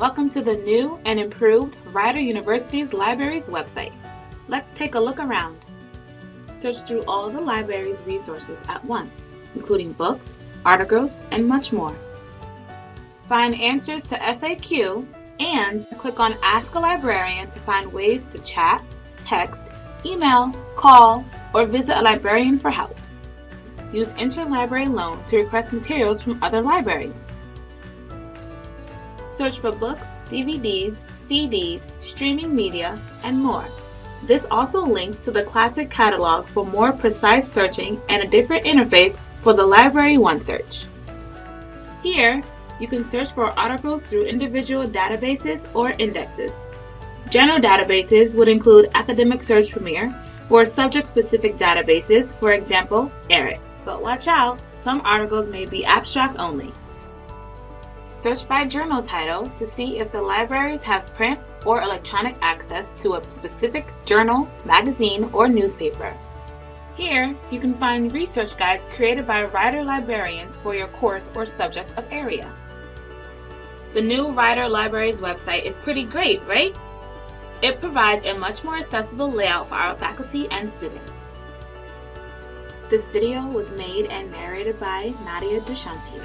Welcome to the new and improved Rider University's Libraries website. Let's take a look around. Search through all the library's resources at once, including books, articles, and much more. Find answers to FAQ and click on Ask a Librarian to find ways to chat, text, email, call, or visit a librarian for help. Use Interlibrary Loan to request materials from other libraries. Search for books, DVDs, CDs, streaming media, and more. This also links to the Classic Catalog for more precise searching and a different interface for the Library OneSearch. Here, you can search for articles through individual databases or indexes. General databases would include Academic Search Premier or subject-specific databases, for example, ERIC. But watch out, some articles may be abstract only. Search by journal title to see if the libraries have print or electronic access to a specific journal, magazine, or newspaper. Here, you can find research guides created by Rider librarians for your course or subject of area. The new Rider Libraries website is pretty great, right? It provides a much more accessible layout for our faculty and students. This video was made and narrated by Nadia Dushanti.